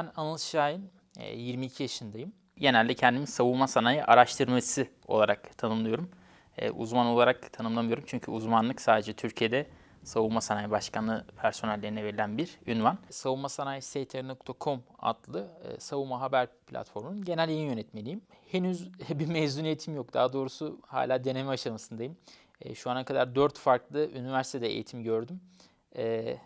Ben Anıl Şahin, e, 22 yaşındayım. Genelde kendimi savunma sanayi araştırmacısı olarak tanımlıyorum. E, Uzman olarak tanımlamıyorum çünkü uzmanlık sadece Türkiye'de Savunma Sanayi Başkanlığı personellerine verilen bir ünvan. Savunma Sanayi STR.com adlı e, savunma haber platformunun genel yayın yönetmeniyim. Henüz bir mezuniyetim yok. Daha doğrusu hala deneme aşamasındayım. E, Şu ana kadar 4 farklı üniversitede eğitim gördüm. E,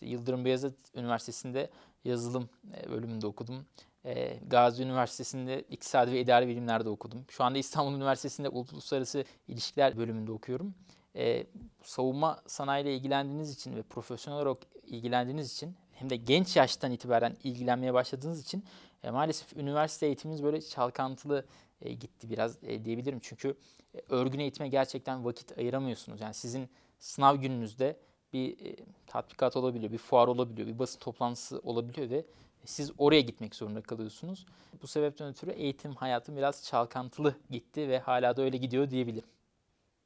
Yıldırım Beyazıt Üniversitesi'nde yazılım e, bölümünde okudum. E, Gazi Üniversitesi'nde İktisadi ve İdari Bilimler'de okudum. Şu anda İstanbul Üniversitesi'nde Uluslararası İlişkiler bölümünde okuyorum. E, savunma sanayiyle ilgilendiğiniz için ve profesyonel olarak ilgilendiğiniz için hem de genç yaştan itibaren ilgilenmeye başladığınız için maalesef üniversite eğitiminiz böyle çalkantılı gitti biraz diyebilirim. Çünkü e, örgün eğitime gerçekten vakit ayıramıyorsunuz. Yani sizin sınav gününüzde bir e, tatbikat olabiliyor, bir fuar olabiliyor, bir basın toplantısı olabiliyor ve siz oraya gitmek zorunda kalıyorsunuz. Bu sebepten ötürü eğitim hayatım biraz çalkantılı gitti ve hala da öyle gidiyor diyebilirim.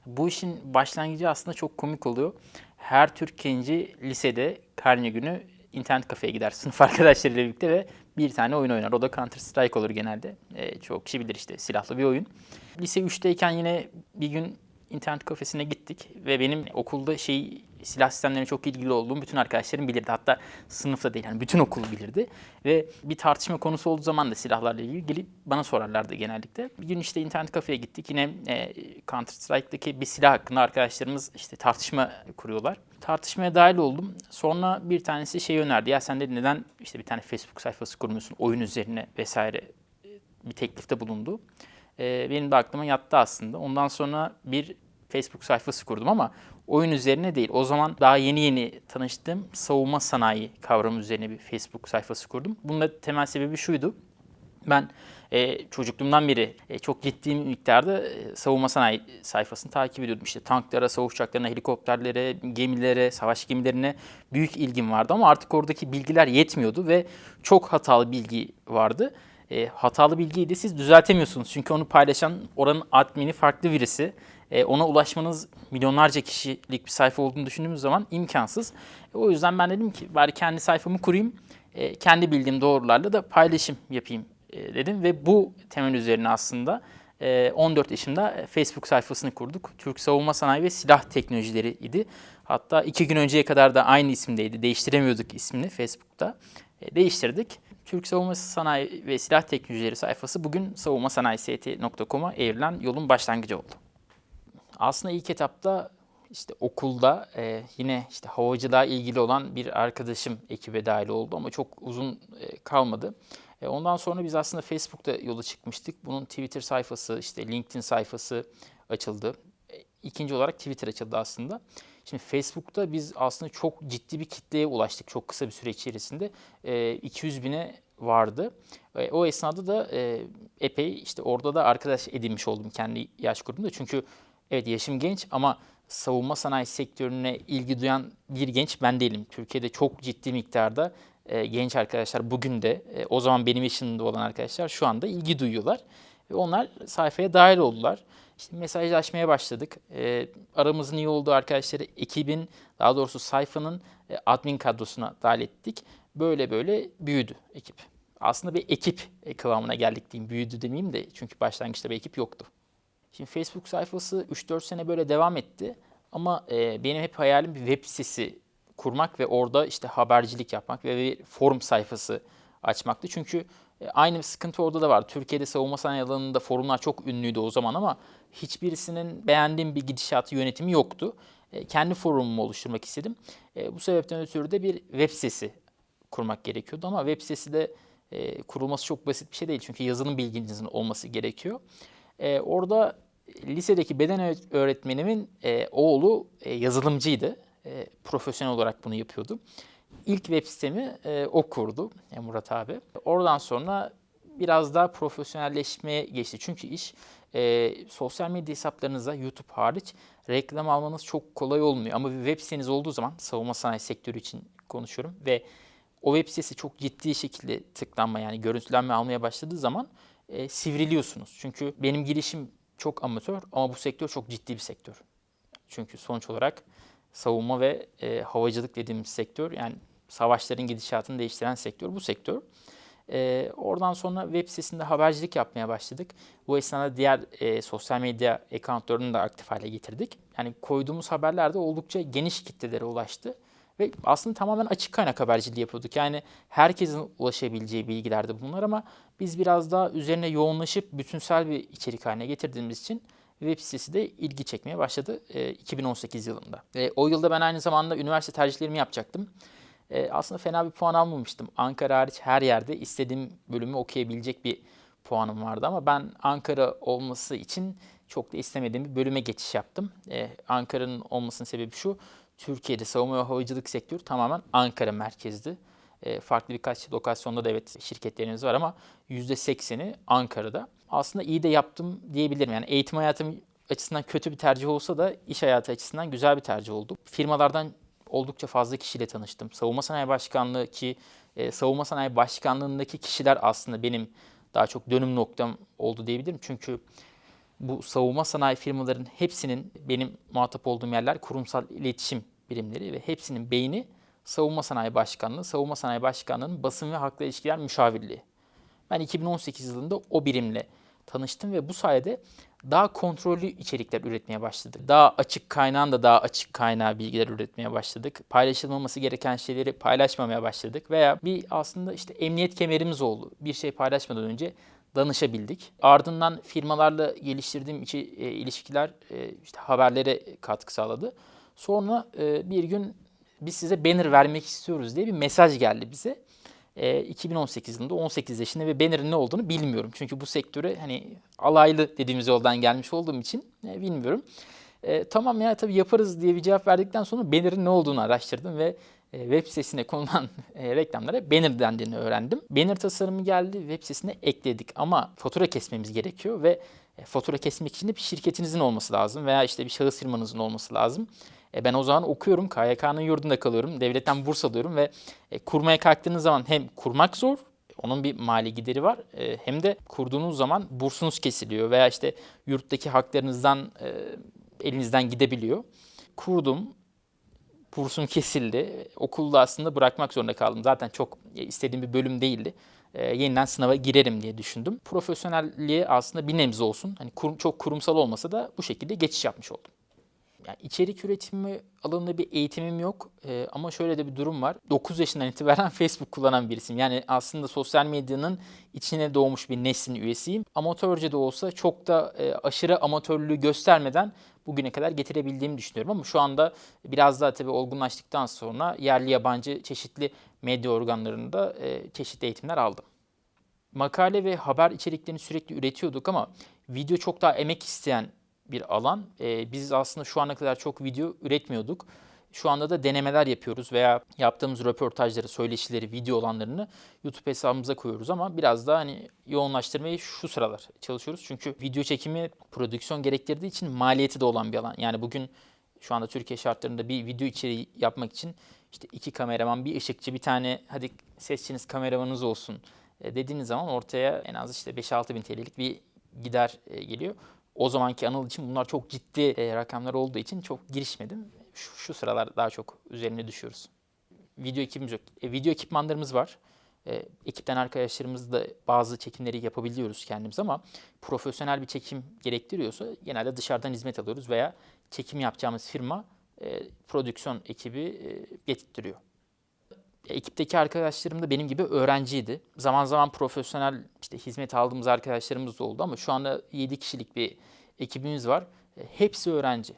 Bu işin başlangıcı aslında çok komik oluyor. Her Türk genci lisede karne günü internet kafeye gider sınıf arkadaşlarıyla birlikte ve bir tane oyun oynar. O da Counter Strike olur genelde. E, çok kişi bilir işte silahlı bir oyun. Lise 3'teyken yine bir gün internet kafesine gittik ve benim okulda şey silah sistemlerine çok ilgili olduğum bütün arkadaşlarım bilirdi. Hatta sınıfta değil yani bütün okul bilirdi. Ve bir tartışma konusu olduğu zaman da silahlarla ilgili gelip bana sorarlardı genellikle. Bir gün işte internet kafeye gittik. Yine e, Counter Strike'daki bir silah hakkında arkadaşlarımız işte tartışma kuruyorlar. Tartışmaya dahil oldum. Sonra bir tanesi şey önerdi. Ya sen de neden işte bir tane Facebook sayfası kurmuyorsun oyun üzerine vesaire e, bir teklifte bulundu. E, benim de aklıma yattı aslında. Ondan sonra bir Facebook sayfası kurdum ama oyun üzerine değil. O zaman daha yeni yeni tanıştığım savunma sanayi kavramı üzerine bir Facebook sayfası kurdum. Bunun da temel sebebi şuydu. Ben e, çocukluğumdan beri e, çok ciddi miktarda e, savunma sanayi sayfasını takip ediyordum. İşte tanklara, savaş uçaklarına, helikopterlere, gemilere, savaş gemilerine büyük ilgim vardı ama artık oradaki bilgiler yetmiyordu ve çok hatalı bilgi vardı. E, hatalı bilgiyi de siz düzeltemiyorsunuz. Çünkü onu paylaşan oranın admini farklı birisi. E, ona ulaşmanız milyonlarca kişilik bir sayfa olduğunu düşündüğümüz zaman imkansız. E, o yüzden ben dedim ki bari kendi sayfamı kurayım. E, kendi bildiğim doğrularla da paylaşım yapayım e, dedim. Ve bu temel üzerine aslında e, 14 yaşında Facebook sayfasını kurduk. Türk Savunma Sanayi ve Silah Teknolojileri idi. Hatta iki gün önceye kadar da aynı isimdeydi. Değiştiremiyorduk ismini Facebook'ta. E, değiştirdik. Türk Savunma Sanayi ve Silah Teknolojileri sayfası bugün savunmasanayist.com'a evrilen yolun başlangıcı oldu. Aslında ilk etapta işte okulda e, yine işte havacılığa ilgili olan bir arkadaşım ekibe dahil oldu ama çok uzun e, kalmadı. E, ondan sonra biz aslında Facebook'ta yola çıkmıştık. Bunun Twitter sayfası, işte LinkedIn sayfası açıldı. İkinci olarak Twitter açıldı aslında. Şimdi Facebook'ta biz aslında çok ciddi bir kitleye ulaştık çok kısa bir süre içerisinde. E, 200 bine vardı. E, o esnada da e, epey işte orada da arkadaş edinmiş oldum kendi yaş grubumda. Çünkü evet yaşım genç ama savunma sanayi sektörüne ilgi duyan bir genç ben değilim. Türkiye'de çok ciddi miktarda e, genç arkadaşlar bugün de e, o zaman benim yaşımda olan arkadaşlar şu anda ilgi duyuyorlar. Ve onlar sayfaya dahil oldular. İşte mesajlaşmaya başladık. E, aramızın iyi olduğu arkadaşları ekibin, daha doğrusu sayfanın e, admin kadrosuna dahil ettik. Böyle böyle büyüdü ekip. Aslında bir ekip kıvamına geldik diyeyim. Büyüdü demeyeyim de çünkü başlangıçta bir ekip yoktu. Şimdi Facebook sayfası 3-4 sene böyle devam etti. Ama e, benim hep hayalim bir web sitesi kurmak ve orada işte habercilik yapmak ve bir forum sayfası açmaktı. Çünkü e, aynı sıkıntı orada da var. Türkiye'de savunma sanayi alanında forumlar çok ünlüydü o zaman ama hiçbirisinin beğendiğim bir gidişatı yönetimi yoktu. E, kendi forumumu oluşturmak istedim. E, bu sebepten ötürü de bir web sitesi kurmak gerekiyordu ama web sitesi de kurulması çok basit bir şey değil. Çünkü yazılım bilginizin olması gerekiyor. Orada lisedeki beden öğretmenimin oğlu yazılımcıydı. Profesyonel olarak bunu yapıyordu. İlk web sitemi e, o kurdu e, Murat abi. Oradan sonra biraz daha profesyonelleşmeye geçti. Çünkü iş e, sosyal medya hesaplarınıza YouTube hariç reklam almanız çok kolay olmuyor. Ama bir web siteniz olduğu zaman savunma sanayi sektörü için konuşuyorum ve o web sitesi çok ciddi şekilde tıklanma yani görüntülenme almaya başladığı zaman e, sivriliyorsunuz. Çünkü benim girişim çok amatör ama bu sektör çok ciddi bir sektör. Çünkü sonuç olarak savunma ve e, havacılık dediğimiz sektör yani savaşların gidişatını değiştiren sektör bu sektör. E, oradan sonra web sitesinde habercilik yapmaya başladık. Bu esnada diğer e, sosyal medya accountlarını da aktif hale getirdik. Yani koyduğumuz haberler de oldukça geniş kitlelere ulaştı. Ve aslında tamamen açık kaynak haberciliği yapıyorduk. Yani herkesin ulaşabileceği bilgilerdi bunlar ama biz biraz daha üzerine yoğunlaşıp bütünsel bir içerik haline getirdiğimiz için web sitesi de ilgi çekmeye başladı e, 2018 yılında. E, o yılda ben aynı zamanda üniversite tercihlerimi yapacaktım. E, aslında fena bir puan almamıştım. Ankara hariç her yerde istediğim bölümü okuyabilecek bir puanım vardı ama ben Ankara olması için çok da istemediğim bir bölüme geçiş yaptım. E, Ankara'nın olmasının sebebi şu, Türkiye'de savunma ve havacılık sektörü tamamen Ankara merkezli. E, farklı birkaç lokasyonda da evet şirketlerimiz var ama %80'i Ankara'da. Aslında iyi de yaptım diyebilirim. Yani eğitim hayatım açısından kötü bir tercih olsa da iş hayatı açısından güzel bir tercih oldu. Firmalardan oldukça fazla kişiyle tanıştım. Savunma Sanayi Başkanlığı ki e, Savunma Sanayi Başkanlığı'ndaki kişiler aslında benim daha çok dönüm noktam oldu diyebilirim. Çünkü bu savunma sanayi firmaların hepsinin benim muhatap olduğum yerler kurumsal iletişim birimleri ve hepsinin beyni Savunma Sanayi Başkanlığı, Savunma Sanayi Başkanlığı'nın basın ve halkla ilişkiler müşavirliği. Ben 2018 yılında o birimle tanıştım ve bu sayede daha kontrollü içerikler üretmeye başladık. Daha açık kaynağın da daha açık kaynağı bilgiler üretmeye başladık. Paylaşılmaması gereken şeyleri paylaşmamaya başladık veya bir aslında işte emniyet kemerimiz oldu. Bir şey paylaşmadan önce danışabildik. Ardından firmalarla geliştirdiğim içi, e, ilişkiler e, işte haberlere katkı sağladı. Sonra e, bir gün biz size banner vermek istiyoruz diye bir mesaj geldi bize. E, 2018 yılında 18 yaşında ve banner'ın ne olduğunu bilmiyorum. Çünkü bu sektöre hani alaylı dediğimiz yoldan gelmiş olduğum için e, bilmiyorum. E, tamam ya tabii yaparız diye bir cevap verdikten sonra banner'ın ne olduğunu araştırdım ve e, web sitesine konulan e, reklamlara banner dendiğini öğrendim. Banner tasarımı geldi, web sitesine ekledik ama fatura kesmemiz gerekiyor ve e, fatura kesmek için de bir şirketinizin olması lazım veya işte bir şahıs firmanızın olması lazım. Ben o zaman okuyorum, KYK'nın yurdunda kalıyorum, devletten burs alıyorum ve kurmaya kalktığınız zaman hem kurmak zor, onun bir mali gideri var. hem de kurduğunuz zaman bursunuz kesiliyor veya işte yurttaki haklarınızdan elinizden gidebiliyor. Kurdum, bursum kesildi. Okulda aslında bırakmak zorunda kaldım. Zaten çok istediğim bir bölüm değildi. Ee, yeniden sınava girerim diye düşündüm. Profesyonelliğe aslında bir nebze olsun. Hani kurum, çok kurumsal olmasa da bu şekilde geçiş yapmış oldum. Yani içerik üretimi alanında bir eğitimim yok ee, ama şöyle de bir durum var. 9 yaşından itibaren Facebook kullanan birisiyim. Yani aslında sosyal medyanın içine doğmuş bir neslin üyesiyim. Amatörce de olsa çok da e, aşırı amatörlüğü göstermeden bugüne kadar getirebildiğimi düşünüyorum. Ama şu anda biraz daha tabii olgunlaştıktan sonra yerli yabancı çeşitli medya organlarında e, çeşitli eğitimler aldım. Makale ve haber içeriklerini sürekli üretiyorduk ama video çok daha emek isteyen bir alan. E, biz aslında şu ana kadar çok video üretmiyorduk. Şu anda da denemeler yapıyoruz veya yaptığımız röportajları, söyleşileri, video olanlarını YouTube hesabımıza koyuyoruz ama biraz daha hani yoğunlaştırmayı şu sıralar çalışıyoruz. Çünkü video çekimi prodüksiyon gerektirdiği için maliyeti de olan bir alan. Yani bugün şu anda Türkiye şartlarında bir video içeriği yapmak için işte iki kameraman, bir ışıkçı, bir tane hadi sesçiniz kameramanınız olsun e, dediğiniz zaman ortaya en az işte 5-6 bin TL'lik bir gider e, geliyor. O zamanki Anıl için bunlar çok ciddi e, rakamlar olduğu için çok girişmedim. Şu, şu sıralar daha çok üzerine düşüyoruz. Video ekibimiz yok. E, video ekipmanlarımız var. E, ekipten arkadaşlarımız da bazı çekimleri yapabiliyoruz kendimiz ama profesyonel bir çekim gerektiriyorsa genelde dışarıdan hizmet alıyoruz veya çekim yapacağımız firma e, prodüksiyon ekibi e, getirtiyor. Ekipteki arkadaşlarım da benim gibi öğrenciydi. Zaman zaman profesyonel işte hizmet aldığımız arkadaşlarımız da oldu ama şu anda 7 kişilik bir ekibimiz var. E, hepsi öğrenci.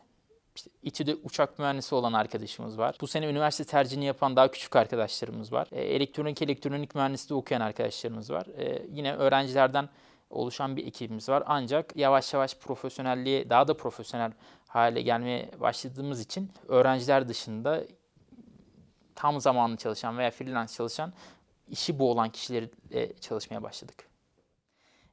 İşte İTÜ'de uçak mühendisi olan arkadaşımız var. Bu sene üniversite tercihini yapan daha küçük arkadaşlarımız var. E, elektronik elektronik mühendisliği okuyan arkadaşlarımız var. E, yine öğrencilerden oluşan bir ekibimiz var. Ancak yavaş yavaş profesyonelliğe daha da profesyonel hale gelmeye başladığımız için öğrenciler dışında tam zamanlı çalışan veya freelance çalışan işi bu olan kişilerle çalışmaya başladık.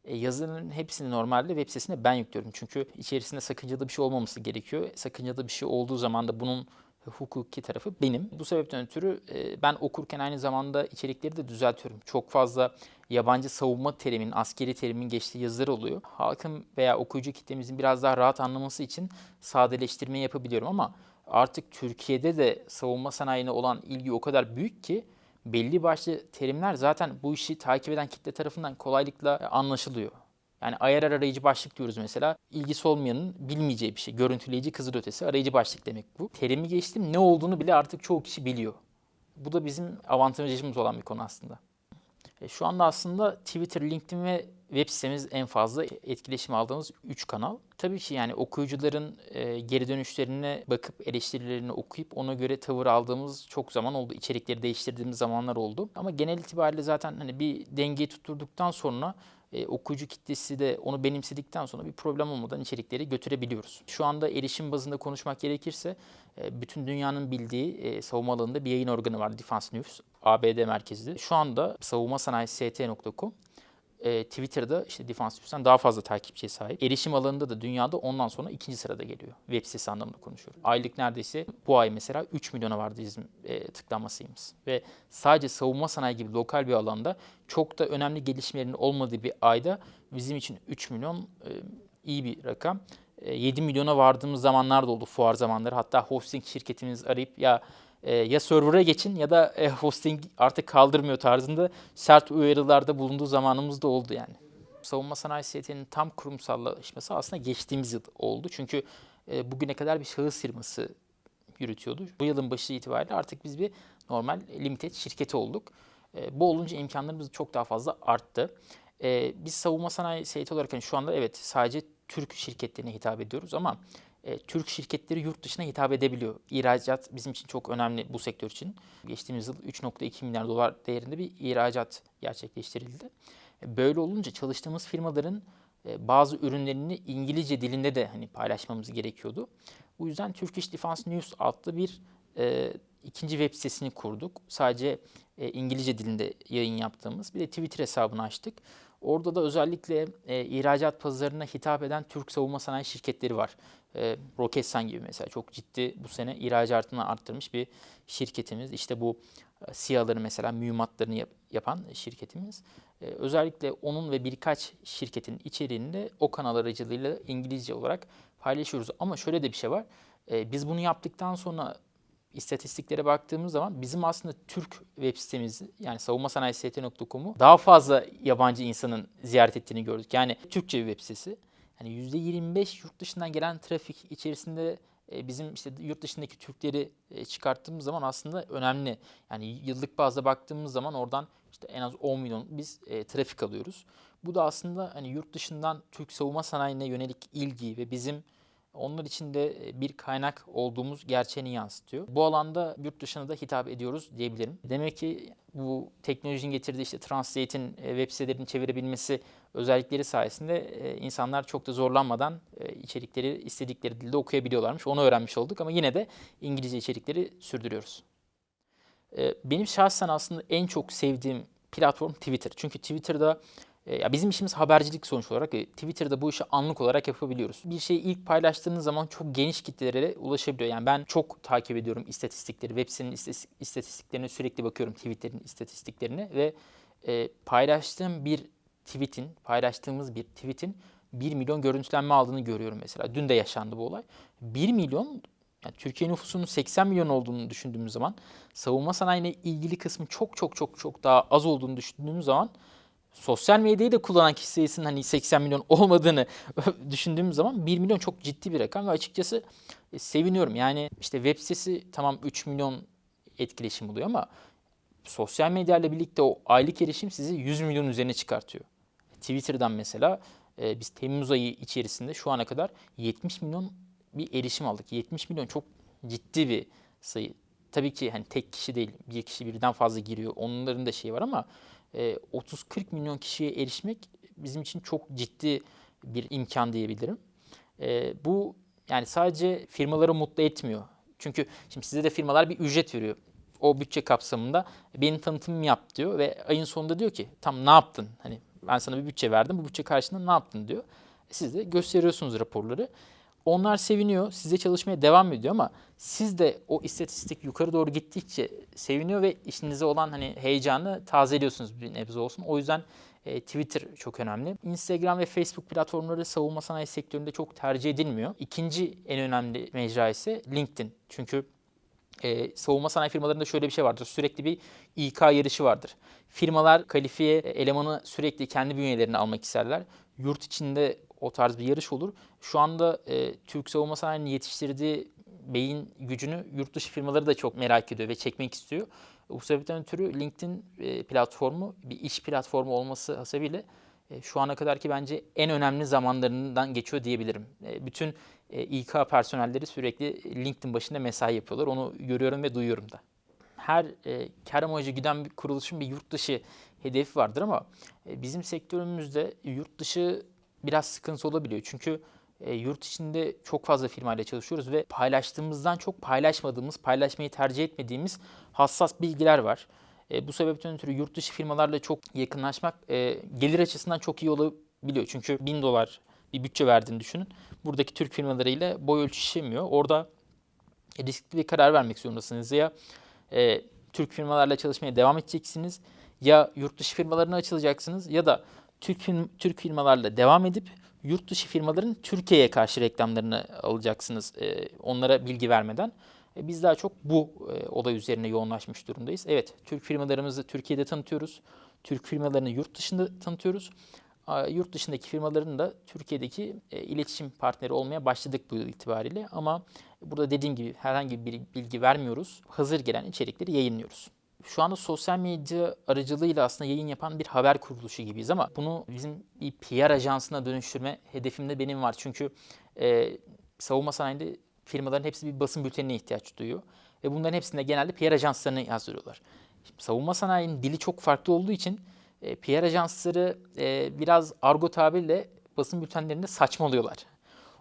E, yazıların hepsini normalde web sitesine ben yüklüyorum. Çünkü içerisinde sakıncalı bir şey olmaması gerekiyor. Sakıncalı bir şey olduğu zaman da bunun hukuki tarafı benim. Bu sebepten ötürü e, ben okurken aynı zamanda içerikleri de düzeltiyorum. Çok fazla yabancı savunma terimin, askeri terimin geçtiği yazılar oluyor. Halkın veya okuyucu kitlemizin biraz daha rahat anlaması için sadeleştirme yapabiliyorum ama artık Türkiye'de de savunma sanayine olan ilgi o kadar büyük ki belli başlı terimler zaten bu işi takip eden kitle tarafından kolaylıkla e, anlaşılıyor. Yani ayar arayıcı başlık diyoruz mesela. İlgisi olmayanın bilmeyeceği bir şey. Görüntüleyici kızılötesi arayıcı başlık demek bu. Terimi geçtim ne olduğunu bile artık çoğu kişi biliyor. Bu da bizim avantajımız olan bir konu aslında. E, şu anda aslında Twitter, LinkedIn ve web sitemiz en fazla etkileşim aldığımız 3 kanal. Tabii ki yani okuyucuların e, geri dönüşlerine bakıp eleştirilerini okuyup ona göre tavır aldığımız çok zaman oldu. İçerikleri değiştirdiğimiz zamanlar oldu. Ama genel itibariyle zaten hani bir dengeyi tutturduktan sonra e, okuyucu kitlesi de onu benimsedikten sonra bir problem olmadan içerikleri götürebiliyoruz. Şu anda erişim bazında konuşmak gerekirse e, bütün dünyanın bildiği savunma alanında bir yayın organı var Defense News, ABD merkezli. Şu anda savunma sanayi st.com e, Twitter'da işte Defense News'tan daha fazla takipçiye sahip. Erişim alanında da dünyada ondan sonra ikinci sırada geliyor. Web sitesi anlamında konuşuyorum. Aylık neredeyse bu ay mesela 3 milyona vardı bizim e, tıklanma sayımız. Ve sadece savunma sanayi gibi lokal bir alanda çok da önemli gelişmelerin olmadığı bir ayda bizim için 3 milyon e, iyi bir rakam. E, 7 milyona vardığımız zamanlar da oldu fuar zamanları. Hatta hosting şirketimiz arayıp ya e, ya server'a geçin ya da e, hosting artık kaldırmıyor tarzında sert uyarılarda bulunduğu zamanımız da oldu yani. Savunma sanayi siyaseti'nin tam kurumsallaşması aslında geçtiğimiz yıl oldu. Çünkü e, bugüne kadar bir şahıs firması yürütüyordu. Bu yılın başı itibariyle artık biz bir normal limited şirketi olduk. E, bu olunca imkanlarımız çok daha fazla arttı. E, biz savunma sanayi seyiti olarak hani şu anda evet sadece Türk şirketlerine hitap ediyoruz ama e, Türk şirketleri yurt dışına hitap edebiliyor. İhracat bizim için çok önemli bu sektör için. Geçtiğimiz yıl 3.2 milyar dolar değerinde bir ihracat gerçekleştirildi. E, böyle olunca çalıştığımız firmaların e, bazı ürünlerini İngilizce dilinde de hani paylaşmamız gerekiyordu. Bu yüzden Turkish Defense News adlı bir e, ikinci web sitesini kurduk. Sadece e, İngilizce dilinde yayın yaptığımız bir de Twitter hesabını açtık. Orada da özellikle e, ihracat pazarına hitap eden Türk savunma sanayi şirketleri var. E, Roketsan gibi mesela çok ciddi bu sene ihracatını arttırmış bir şirketimiz. İşte bu e, SİHA'ları mesela mühimmatlarını yap, yapan şirketimiz. E, özellikle onun ve birkaç şirketin içeriğini de o kanal aracılığıyla İngilizce olarak paylaşıyoruz. Ama şöyle de bir şey var. E, biz bunu yaptıktan sonra istatistiklere baktığımız zaman bizim aslında Türk web sitemiz yani savunma sanayi st.com'u daha fazla yabancı insanın ziyaret ettiğini gördük. Yani Türkçe bir web sitesi. Yani %25 yurt dışından gelen trafik içerisinde e, bizim işte yurt dışındaki Türkleri e, çıkarttığımız zaman aslında önemli. Yani yıllık bazda baktığımız zaman oradan işte en az 10 milyon biz e, trafik alıyoruz. Bu da aslında hani yurt dışından Türk savunma sanayine yönelik ilgi ve bizim onlar için de e, bir kaynak olduğumuz gerçeğini yansıtıyor. Bu alanda yurt dışına da hitap ediyoruz diyebilirim. Demek ki bu teknolojinin getirdiği işte Translate'in e, web sitelerini çevirebilmesi özellikleri sayesinde e, insanlar çok da zorlanmadan içerikleri istedikleri dilde okuyabiliyorlarmış. Onu öğrenmiş olduk ama yine de İngilizce içerikleri sürdürüyoruz. Benim şahsen aslında en çok sevdiğim platform Twitter. Çünkü Twitter'da ya bizim işimiz habercilik sonuç olarak. E, Twitter'da bu işi anlık olarak yapabiliyoruz. Bir şeyi ilk paylaştığınız zaman çok geniş kitlelere ulaşabiliyor. Yani ben çok takip ediyorum istatistikleri. Web sitenin istatistiklerine sürekli bakıyorum Twitter'in istatistiklerine ve e, paylaştığım bir tweet'in, paylaştığımız bir tweet'in 1 milyon görüntülenme aldığını görüyorum mesela. Dün de yaşandı bu olay. 1 milyon yani Türkiye nüfusunun 80 milyon olduğunu düşündüğümüz zaman savunma sanayine ilgili kısmı çok çok çok çok daha az olduğunu düşündüğümüz zaman sosyal medyayı da kullanan kişi hani 80 milyon olmadığını düşündüğüm zaman 1 milyon çok ciddi bir rakam ve açıkçası e, seviniyorum. Yani işte web sitesi tamam 3 milyon etkileşim oluyor ama sosyal medya ile birlikte o aylık erişim sizi 100 milyon üzerine çıkartıyor. Twitter'dan mesela e, biz Temmuz ayı içerisinde şu ana kadar 70 milyon bir erişim aldık. 70 milyon çok ciddi bir sayı. Tabii ki hani tek kişi değil, bir kişi birden fazla giriyor. Onların da şeyi var ama 30-40 e, milyon kişiye erişmek bizim için çok ciddi bir imkan diyebilirim. E, bu yani sadece firmaları mutlu etmiyor. Çünkü şimdi size de firmalar bir ücret veriyor. O bütçe kapsamında benim tanıtımımı yap diyor ve ayın sonunda diyor ki tam ne yaptın? Hani ben sana bir bütçe verdim bu bütçe karşılığında ne yaptın diyor. Siz de gösteriyorsunuz raporları. Onlar seviniyor, size çalışmaya devam ediyor ama siz de o istatistik yukarı doğru gittikçe seviniyor ve işinize olan hani heyecanı tazeliyorsunuz bir nebze olsun. O yüzden e, Twitter çok önemli. Instagram ve Facebook platformları savunma sanayi sektöründe çok tercih edilmiyor. İkinci en önemli mecra ise LinkedIn. Çünkü e, savunma sanayi firmalarında şöyle bir şey vardır. Sürekli bir İK yarışı vardır. Firmalar kalifiye elemanı sürekli kendi bünyelerine almak isterler. Yurt içinde o tarz bir yarış olur. Şu anda e, Türk savunma sanayinin yetiştirdiği beyin gücünü yurt dışı firmaları da çok merak ediyor ve çekmek istiyor. Bu sebepten ötürü LinkedIn e, platformu bir iş platformu olması hasebiyle e, şu ana kadar ki bence en önemli zamanlarından geçiyor diyebilirim. E, bütün e, İK personelleri sürekli LinkedIn başında mesai yapıyorlar. Onu görüyorum ve duyuyorum da. Her e, kar amacı giden bir kuruluşun bir yurt dışı hedefi vardır ama e, bizim sektörümüzde yurt dışı biraz sıkıntı olabiliyor. Çünkü e, yurt içinde çok fazla firmayla çalışıyoruz ve paylaştığımızdan çok paylaşmadığımız, paylaşmayı tercih etmediğimiz hassas bilgiler var. E, bu sebepten ötürü yurt dışı firmalarla çok yakınlaşmak e, gelir açısından çok iyi olabiliyor. Çünkü 1000 dolar bir bütçe verdiğini düşünün. Buradaki Türk firmalarıyla boy ölçüşemiyor. Orada riskli bir karar vermek zorundasınız. Ya e, Türk firmalarla çalışmaya devam edeceksiniz ya yurt dışı firmalarına açılacaksınız ya da Türk, Türk firmalarla devam edip yurt dışı firmaların Türkiye'ye karşı reklamlarını alacaksınız e, onlara bilgi vermeden. E, biz daha çok bu e, olay üzerine yoğunlaşmış durumdayız. Evet, Türk firmalarımızı Türkiye'de tanıtıyoruz. Türk firmalarını yurt dışında tanıtıyoruz. A, yurt dışındaki firmaların da Türkiye'deki e, iletişim partneri olmaya başladık bu yıl itibariyle. Ama burada dediğim gibi herhangi bir bilgi vermiyoruz. Hazır gelen içerikleri yayınlıyoruz şu anda sosyal medya aracılığıyla aslında yayın yapan bir haber kuruluşu gibiyiz ama bunu bizim bir PR ajansına dönüştürme hedefimde benim var. Çünkü e, savunma sanayinde firmaların hepsi bir basın bültenine ihtiyaç duyuyor. Ve bunların hepsinde genelde PR ajanslarını yazdırıyorlar. Şimdi savunma sanayinin dili çok farklı olduğu için e, PR ajansları e, biraz argo tabirle basın bültenlerinde saçmalıyorlar.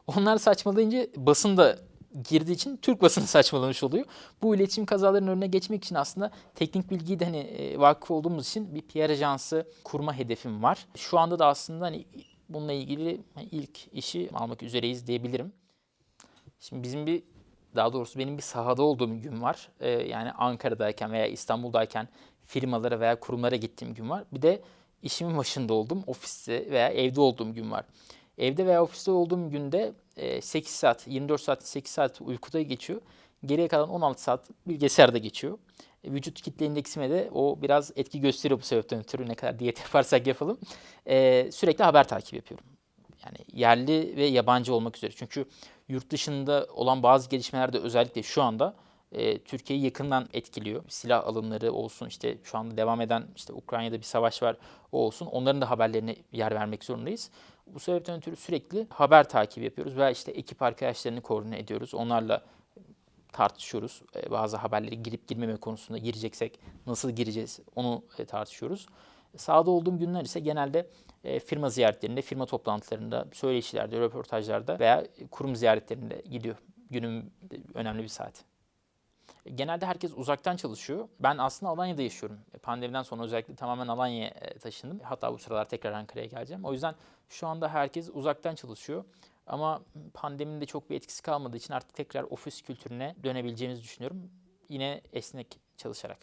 Onlar saçmalayınca basın da girdiği için Türk basını saçmalamış oluyor. Bu iletişim kazalarının önüne geçmek için aslında teknik bilgiyi de hani e, vakıf olduğumuz için bir PR ajansı kurma hedefim var. Şu anda da aslında hani bununla ilgili hani ilk işi almak üzereyiz diyebilirim. Şimdi bizim bir daha doğrusu benim bir sahada olduğum gün var. Ee, yani Ankara'dayken veya İstanbul'dayken firmalara veya kurumlara gittiğim gün var. Bir de işimin başında olduğum ofiste veya evde olduğum gün var. Evde veya ofiste olduğum günde 8 e, saat, 24 saat, 8 saat uykuda geçiyor. Geriye kalan 16 saat bilgisayarda geçiyor. E, vücut kitle indeksime de o biraz etki gösteriyor bu sebepten ötürü ne kadar diyet yaparsak yapalım. Ee, sürekli haber takip yapıyorum. Yani yerli ve yabancı olmak üzere. Çünkü yurt dışında olan bazı gelişmelerde özellikle şu anda e, Türkiye'yi yakından etkiliyor. Silah alımları olsun işte şu anda devam eden işte Ukrayna'da bir savaş var o olsun. Onların da haberlerine yer vermek zorundayız. Bu sebepten ötürü sürekli haber takibi yapıyoruz veya işte ekip arkadaşlarını koordine ediyoruz. Onlarla tartışıyoruz. E, bazı haberleri girip girmeme konusunda gireceksek nasıl gireceğiz onu e, tartışıyoruz. Sağda olduğum günler ise genelde e, firma ziyaretlerinde, firma toplantılarında, söyleşilerde, röportajlarda veya kurum ziyaretlerinde gidiyor. Günün önemli bir saati. Genelde herkes uzaktan çalışıyor. Ben aslında Alanya'da yaşıyorum. E, pandemiden sonra özellikle tamamen Alanya'ya e, taşındım. Hatta bu sıralar tekrar Ankara'ya geleceğim. O yüzden şu anda herkes uzaktan çalışıyor. Ama pandeminin de çok bir etkisi kalmadığı için artık tekrar ofis kültürüne dönebileceğimizi düşünüyorum. Yine esnek çalışarak.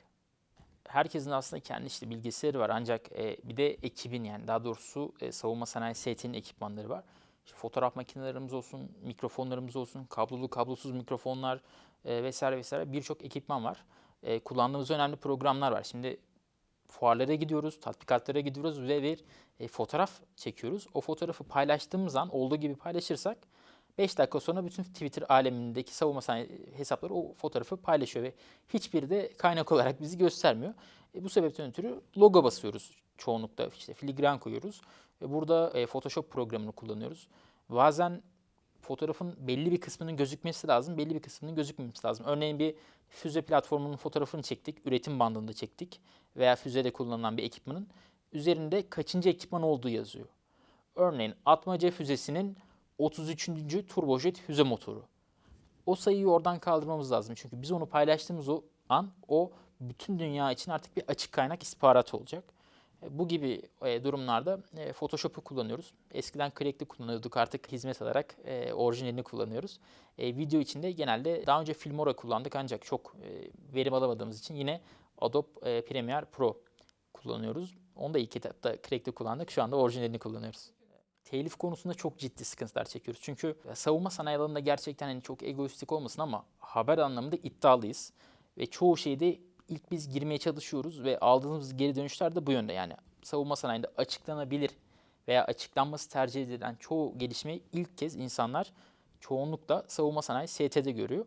Herkesin aslında kendi işte bilgisayarı var ancak e, bir de ekibin yani daha doğrusu savunma sanayi setinin ekipmanları var. İşte fotoğraf makinelerimiz olsun, mikrofonlarımız olsun, kablolu kablosuz mikrofonlar, e, vesaire vesaire birçok ekipman var. E, kullandığımız önemli programlar var. Şimdi fuarlara gidiyoruz, tatbikatlara gidiyoruz ve bir e, fotoğraf çekiyoruz. O fotoğrafı paylaştığımız an olduğu gibi paylaşırsak 5 dakika sonra bütün Twitter alemindeki savunma sanayi hesapları o fotoğrafı paylaşıyor ve hiçbiri de kaynak olarak bizi göstermiyor. E, bu sebepten ötürü logo basıyoruz çoğunlukla işte filigran koyuyoruz. E, burada e, Photoshop programını kullanıyoruz. Bazen fotoğrafın belli bir kısmının gözükmesi lazım, belli bir kısmının gözükmemesi lazım. Örneğin bir füze platformunun fotoğrafını çektik, üretim bandında çektik veya füzede kullanılan bir ekipmanın üzerinde kaçıncı ekipman olduğu yazıyor. Örneğin Atmaca füzesinin 33. turbojet füze motoru. O sayıyı oradan kaldırmamız lazım. Çünkü biz onu paylaştığımız o an o bütün dünya için artık bir açık kaynak istihbarat olacak. E, bu gibi e, durumlarda e, Photoshop'u kullanıyoruz. Eskiden Crack'li kullanıyorduk artık hizmet alarak orijinalini kullanıyoruz. Video içinde genelde daha önce Filmora kullandık ancak çok verim alamadığımız için yine Adobe Premiere Pro kullanıyoruz. Onu da ilk etapta Crack'li kullandık. Şu anda orijinalini kullanıyoruz. telif konusunda çok ciddi sıkıntılar çekiyoruz. Çünkü savunma sanayi alanında gerçekten hani çok egoistik olmasın ama haber anlamında iddialıyız. Ve çoğu şeyde ilk biz girmeye çalışıyoruz ve aldığımız geri dönüşler de bu yönde. Yani savunma sanayinde açıklanabilir veya açıklanması tercih edilen çoğu gelişmeyi ilk kez insanlar çoğunlukla savunma sanayi ST'de görüyor.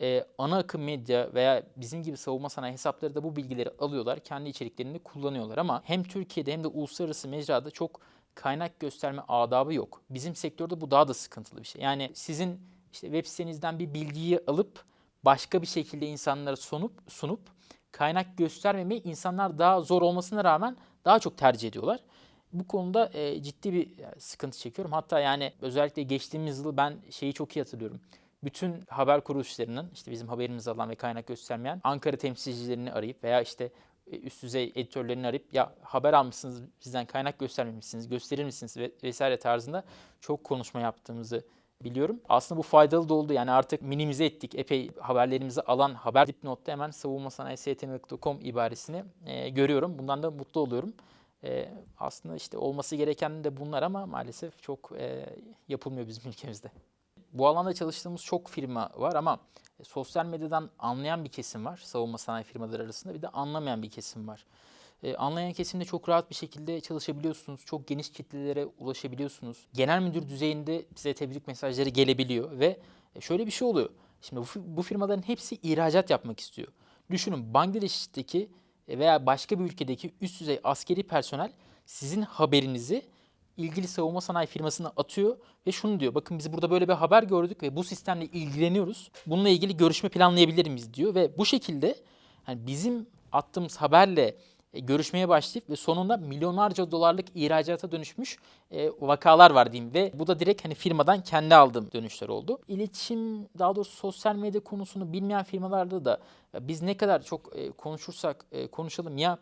Ee, ana akım medya veya bizim gibi savunma sanayi hesapları da bu bilgileri alıyorlar, kendi içeriklerinde kullanıyorlar ama hem Türkiye'de hem de uluslararası mecrada çok kaynak gösterme adabı yok. Bizim sektörde bu daha da sıkıntılı bir şey. Yani sizin işte web sitenizden bir bilgiyi alıp başka bir şekilde insanlara sunup sunup kaynak göstermemeyi insanlar daha zor olmasına rağmen daha çok tercih ediyorlar. Bu konuda e, ciddi bir e, sıkıntı çekiyorum. Hatta yani özellikle geçtiğimiz yıl ben şeyi çok iyi hatırlıyorum. Bütün haber kuruluşlarının işte bizim haberimizi alan ve kaynak göstermeyen Ankara temsilcilerini arayıp veya işte e, üst düzey editörlerini arayıp ya haber almışsınız bizden kaynak göstermemişsiniz gösterir misiniz ve vesaire tarzında çok konuşma yaptığımızı biliyorum. Aslında bu faydalı da oldu. Yani artık minimize ettik. Epey haberlerimizi alan haber dipnotta hemen savunma sanayi savunmasanayisiyetini.com ibaresini e, görüyorum. Bundan da mutlu oluyorum. E, aslında işte olması gereken de bunlar ama maalesef çok e, yapılmıyor bizim ülkemizde. Bu alanda çalıştığımız çok firma var ama sosyal medyadan anlayan bir kesim var savunma sanayi firmaları arasında bir de anlamayan bir kesim var. E, anlayan kesimde çok rahat bir şekilde çalışabiliyorsunuz. Çok geniş kitlelere ulaşabiliyorsunuz. Genel müdür düzeyinde size tebrik mesajları gelebiliyor ve şöyle bir şey oluyor. Şimdi bu, bu firmaların hepsi ihracat yapmak istiyor. Düşünün Bangladeş'teki veya başka bir ülkedeki üst düzey askeri personel sizin haberinizi ilgili savunma sanayi firmasına atıyor ve şunu diyor. Bakın biz burada böyle bir haber gördük ve bu sistemle ilgileniyoruz. Bununla ilgili görüşme planlayabilir miyiz diyor ve bu şekilde hani bizim attığımız haberle e, görüşmeye başlayıp ve sonunda milyonlarca dolarlık ihracata dönüşmüş e, vakalar var diyeyim ve bu da direkt hani firmadan kendi aldığım dönüşler oldu. İletişim daha doğrusu sosyal medya konusunu bilmeyen firmalarda da biz ne kadar çok e, konuşursak e, konuşalım ya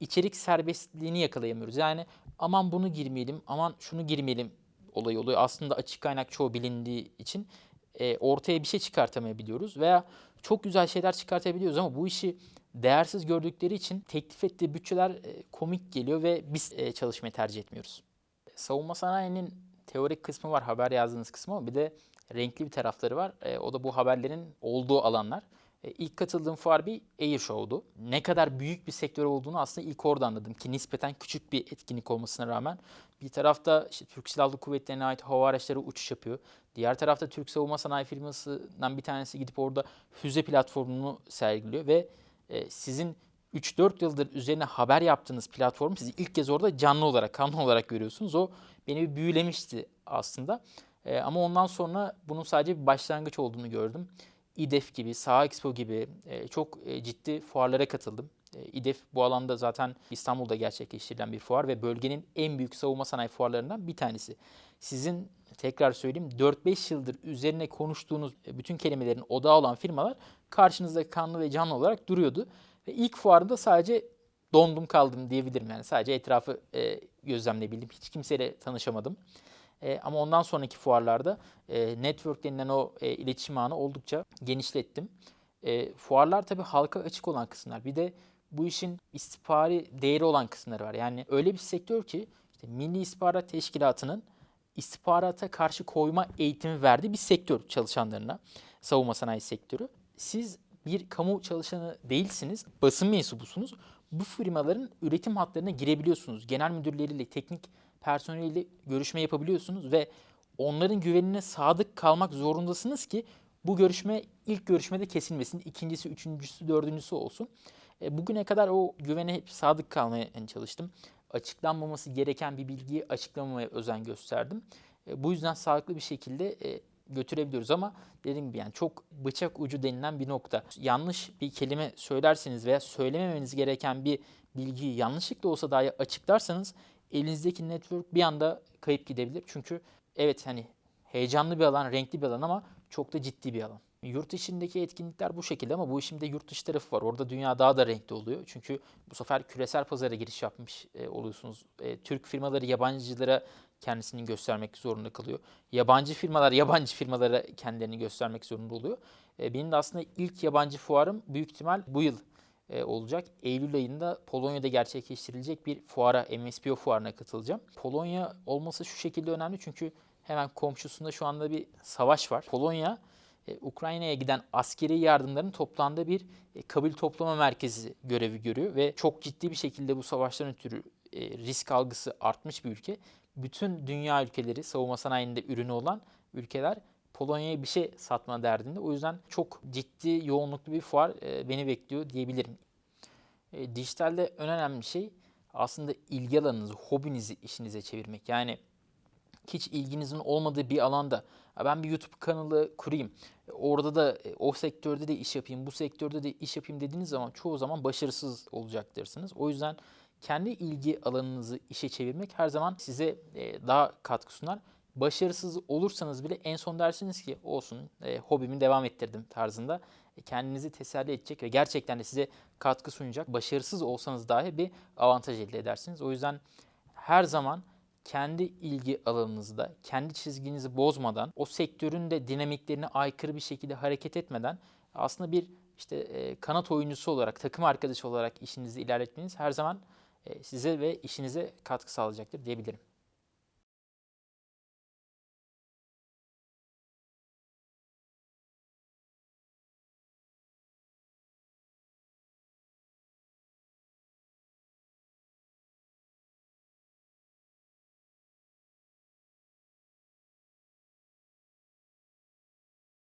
içerik serbestliğini yakalayamıyoruz. Yani aman bunu girmeyelim, aman şunu girmeyelim olayı oluyor. Aslında açık kaynak çoğu bilindiği için e, ortaya bir şey çıkartamayabiliyoruz veya çok güzel şeyler çıkartabiliyoruz ama bu işi değersiz gördükleri için teklif ettiği bütçeler e, komik geliyor ve biz e, çalışmayı tercih etmiyoruz. Savunma sanayinin teorik kısmı var, haber yazdığınız kısmı ama bir de renkli bir tarafları var. E, o da bu haberlerin olduğu alanlar. İlk katıldığım fuar bir Air Show'du. Ne kadar büyük bir sektör olduğunu aslında ilk orada anladım ki nispeten küçük bir etkinlik olmasına rağmen bir tarafta işte Türk Silahlı Kuvvetleri'ne ait hava araçları uçuş yapıyor. Diğer tarafta Türk Savunma Sanayi firmasından bir tanesi gidip orada füze platformunu sergiliyor ve e, sizin 3-4 yıldır üzerine haber yaptığınız platform sizi ilk kez orada canlı olarak, kanlı olarak görüyorsunuz. O beni bir büyülemişti aslında. E, ama ondan sonra bunun sadece bir başlangıç olduğunu gördüm. İDEF gibi, Saha Expo gibi e, çok e, ciddi fuarlara katıldım. E, İDEF bu alanda zaten İstanbul'da gerçekleştirilen bir fuar ve bölgenin en büyük savunma sanayi fuarlarından bir tanesi. Sizin tekrar söyleyeyim 4-5 yıldır üzerine konuştuğunuz bütün kelimelerin odağı olan firmalar karşınızda kanlı ve canlı olarak duruyordu. Ve ilk fuarda sadece dondum kaldım diyebilirim yani sadece etrafı e, gözlemleyebildim. Hiç kimseyle tanışamadım. E, ama ondan sonraki fuarlarda e, network denilen o e, iletişim ağını oldukça genişlettim. E, fuarlar tabii halka açık olan kısımlar. Bir de bu işin istihbari değeri olan kısımları var. Yani öyle bir sektör ki işte Milli İstihbarat Teşkilatı'nın istihbarata karşı koyma eğitimi verdiği bir sektör çalışanlarına. Savunma sanayi sektörü. Siz bir kamu çalışanı değilsiniz, basın mensubusunuz. Bu firmaların üretim hatlarına girebiliyorsunuz. Genel müdürleriyle, teknik personeliyle görüşme yapabiliyorsunuz ve onların güvenine sadık kalmak zorundasınız ki bu görüşme ilk görüşmede kesilmesin. ikincisi, üçüncüsü, dördüncüsü olsun. E, bugüne kadar o güvene hep sadık kalmaya çalıştım. Açıklanmaması gereken bir bilgiyi açıklamamaya özen gösterdim. E, bu yüzden sağlıklı bir şekilde e, götürebiliyoruz ama dediğim gibi yani çok bıçak ucu denilen bir nokta. Yanlış bir kelime söylerseniz veya söylememeniz gereken bir bilgiyi yanlışlıkla olsa dahi açıklarsanız elinizdeki network bir anda kayıp gidebilir. Çünkü evet hani heyecanlı bir alan, renkli bir alan ama çok da ciddi bir alan. Yurt içindeki etkinlikler bu şekilde ama bu işin de yurt dışı tarafı var. Orada dünya daha da renkli oluyor. Çünkü bu sefer küresel pazara giriş yapmış e, oluyorsunuz. E, Türk firmaları yabancılara kendisini göstermek zorunda kalıyor. Yabancı firmalar yabancı firmalara kendilerini göstermek zorunda oluyor. E, benim de aslında ilk yabancı fuarım büyük ihtimal bu yıl e, olacak. Eylül ayında Polonya'da gerçekleştirilecek bir fuara, MSPO fuarına katılacağım. Polonya olması şu şekilde önemli çünkü hemen komşusunda şu anda bir savaş var. Polonya e, Ukrayna'ya giden askeri yardımların toplandığı bir e, toplama merkezi görevi görüyor ve çok ciddi bir şekilde bu savaştan ötürü e, risk algısı artmış bir ülke. Bütün dünya ülkeleri savunma sanayinde ürünü olan ülkeler Polonya'ya bir şey satma derdinde. O yüzden çok ciddi yoğunluklu bir fuar e, beni bekliyor diyebilirim. E, dijitalde en önemli şey aslında ilgi alanınızı, hobinizi işinize çevirmek. Yani hiç ilginizin olmadığı bir alanda "Ya ben bir YouTube kanalı kurayım, orada da e, o sektörde de iş yapayım, bu sektörde de iş yapayım dediğiniz zaman çoğu zaman başarısız olacaktır. O yüzden kendi ilgi alanınızı işe çevirmek her zaman size e, daha katkı sunar. Başarısız olursanız bile en son dersiniz ki olsun e, hobimi devam ettirdim tarzında e, kendinizi teselli edecek ve gerçekten de size katkı sunacak. Başarısız olsanız dahi bir avantaj elde edersiniz. O yüzden her zaman kendi ilgi alanınızda, kendi çizginizi bozmadan, o sektörün de dinamiklerine aykırı bir şekilde hareket etmeden aslında bir işte e, kanat oyuncusu olarak, takım arkadaşı olarak işinizi ilerletmeniz her zaman e, size ve işinize katkı sağlayacaktır diyebilirim.